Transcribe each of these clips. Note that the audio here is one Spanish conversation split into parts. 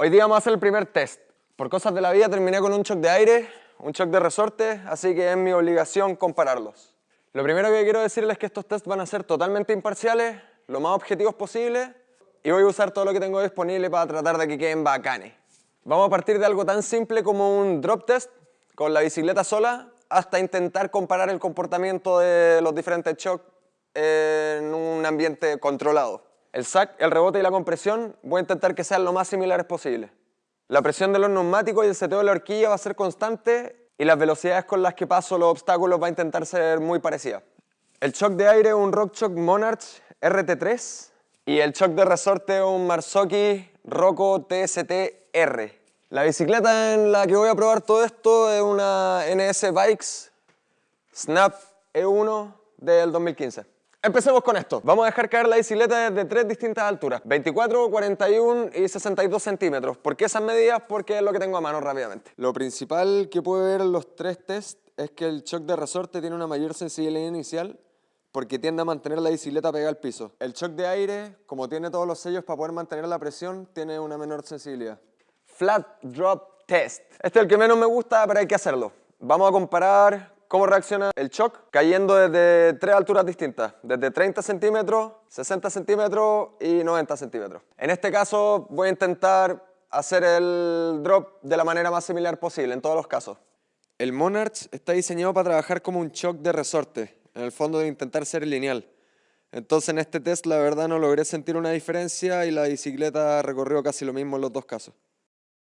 Hoy día vamos a hacer el primer test. Por cosas de la vida terminé con un shock de aire, un shock de resorte, así que es mi obligación compararlos. Lo primero que quiero decirles es que estos tests van a ser totalmente imparciales, lo más objetivos posible, y voy a usar todo lo que tengo disponible para tratar de que queden bacanes. Vamos a partir de algo tan simple como un drop test con la bicicleta sola hasta intentar comparar el comportamiento de los diferentes shocks en un ambiente controlado. El sac, el rebote y la compresión voy a intentar que sean lo más similares posible. La presión de los neumáticos y el seteo de la horquilla va a ser constante y las velocidades con las que paso los obstáculos va a intentar ser muy parecidas. El shock de aire es un RockShox Monarch RT3 y el shock de resorte es un Marzocchi Rocco TST-R. La bicicleta en la que voy a probar todo esto es una NS Bikes Snap E1 del 2015. Empecemos con esto. Vamos a dejar caer la bicicleta desde tres distintas alturas. 24, 41 y 62 centímetros. ¿Por qué esas medidas? Porque es lo que tengo a mano rápidamente. Lo principal que puede ver en los tres tests es que el shock de resorte tiene una mayor sensibilidad inicial porque tiende a mantener la bicicleta pegada al piso. El shock de aire, como tiene todos los sellos para poder mantener la presión, tiene una menor sensibilidad. Flat Drop Test. Este es el que menos me gusta, pero hay que hacerlo. Vamos a comparar cómo reacciona el shock cayendo desde tres alturas distintas, desde 30 centímetros, 60 centímetros y 90 centímetros. En este caso voy a intentar hacer el drop de la manera más similar posible en todos los casos. El Monarch está diseñado para trabajar como un shock de resorte, en el fondo de intentar ser lineal. Entonces en este test la verdad no logré sentir una diferencia y la bicicleta recorrió casi lo mismo en los dos casos.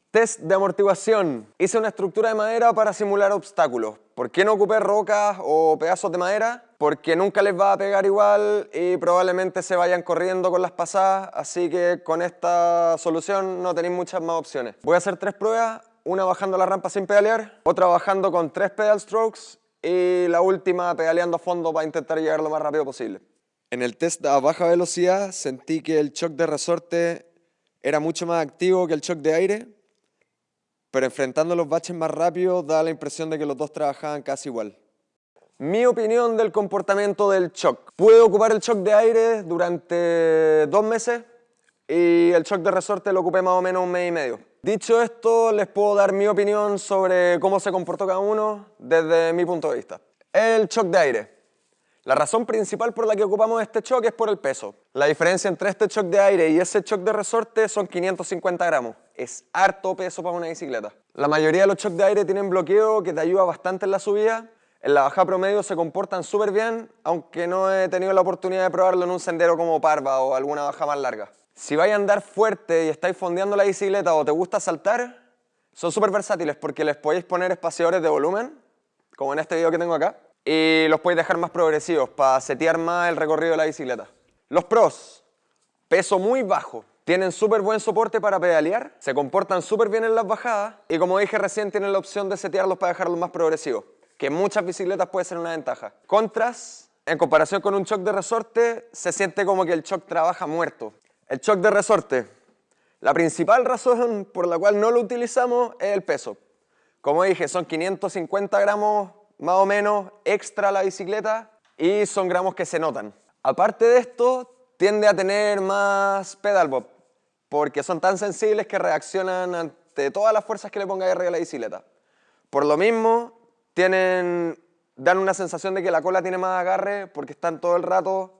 Test de amortiguación. Hice una estructura de madera para simular obstáculos. ¿Por qué no ocupé rocas o pedazos de madera? Porque nunca les va a pegar igual y probablemente se vayan corriendo con las pasadas, así que con esta solución no tenéis muchas más opciones. Voy a hacer tres pruebas, una bajando la rampa sin pedalear, otra bajando con tres pedal strokes y la última pedaleando a fondo para intentar llegar lo más rápido posible. En el test a baja velocidad sentí que el shock de resorte era mucho más activo que el shock de aire, pero enfrentando los baches más rápido da la impresión de que los dos trabajaban casi igual. Mi opinión del comportamiento del shock. Pude ocupar el shock de aire durante dos meses y el shock de resorte lo ocupé más o menos un mes y medio. Dicho esto, les puedo dar mi opinión sobre cómo se comportó cada uno desde mi punto de vista. El shock de aire. La razón principal por la que ocupamos este shock es por el peso. La diferencia entre este shock de aire y ese shock de resorte son 550 gramos. Es harto peso para una bicicleta. La mayoría de los shocks de aire tienen bloqueo que te ayuda bastante en la subida. En la bajada promedio se comportan súper bien, aunque no he tenido la oportunidad de probarlo en un sendero como Parva o alguna baja más larga. Si vais a andar fuerte y estáis fondeando la bicicleta o te gusta saltar, son súper versátiles porque les podéis poner espaciadores de volumen, como en este video que tengo acá, y los podéis dejar más progresivos para setear más el recorrido de la bicicleta. Los pros, peso muy bajo, tienen súper buen soporte para pedalear, se comportan súper bien en las bajadas y como dije recién tienen la opción de setearlos para dejarlos más progresivos, que en muchas bicicletas puede ser una ventaja. Contras, en comparación con un shock de resorte, se siente como que el shock trabaja muerto. El shock de resorte, la principal razón por la cual no lo utilizamos es el peso. Como dije, son 550 gramos más o menos extra la bicicleta y son gramos que se notan. Aparte de esto, tiende a tener más pedal bob porque son tan sensibles que reaccionan ante todas las fuerzas que le ponga arriba a la bicicleta. Por lo mismo, tienen, dan una sensación de que la cola tiene más agarre porque están todo el rato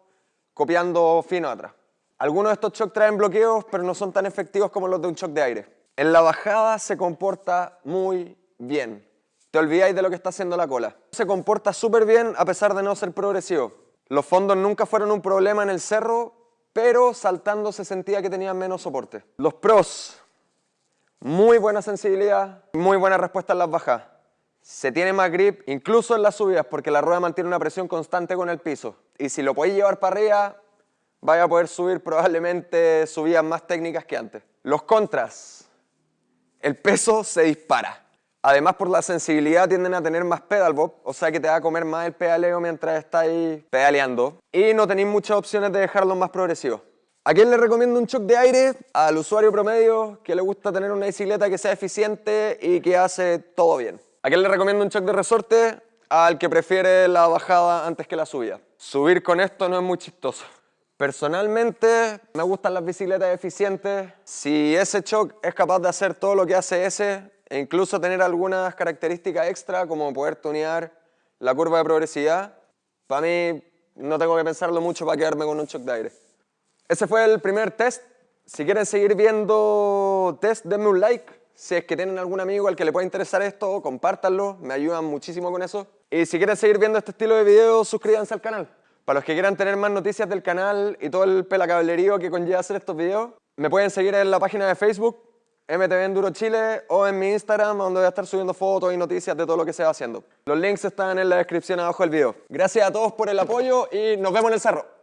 copiando fino atrás. Algunos de estos shocks traen bloqueos, pero no son tan efectivos como los de un shock de aire. En la bajada se comporta muy bien olvidáis de lo que está haciendo la cola. Se comporta súper bien a pesar de no ser progresivo. Los fondos nunca fueron un problema en el cerro, pero saltando se sentía que tenían menos soporte. Los pros, muy buena sensibilidad, muy buena respuesta en las bajas. Se tiene más grip, incluso en las subidas, porque la rueda mantiene una presión constante con el piso. Y si lo podéis llevar para arriba, vaya a poder subir probablemente subidas más técnicas que antes. Los contras, el peso se dispara. Además, por la sensibilidad tienden a tener más pedal bob, o sea que te va a comer más el pedaleo mientras estáis pedaleando. Y no tenéis muchas opciones de dejarlo más progresivo. ¿A quién le recomiendo un shock de aire? Al usuario promedio que le gusta tener una bicicleta que sea eficiente y que hace todo bien. ¿A quién le recomiendo un shock de resorte? Al que prefiere la bajada antes que la subida. Subir con esto no es muy chistoso. Personalmente, me gustan las bicicletas eficientes. Si ese shock es capaz de hacer todo lo que hace ese, e incluso tener algunas características extra, como poder tunear la curva de progresividad, para mí no tengo que pensarlo mucho para quedarme con un shock de aire. Ese fue el primer test. Si quieren seguir viendo test, denme un like. Si es que tienen algún amigo al que le pueda interesar esto, compártanlo, me ayudan muchísimo con eso. Y si quieren seguir viendo este estilo de videos, suscríbanse al canal. Para los que quieran tener más noticias del canal y todo el pelacablerío que conlleva hacer estos videos, me pueden seguir en la página de Facebook, MTV Enduro Chile, o en mi Instagram, donde voy a estar subiendo fotos y noticias de todo lo que se va haciendo. Los links están en la descripción abajo del video. Gracias a todos por el apoyo y nos vemos en el cerro.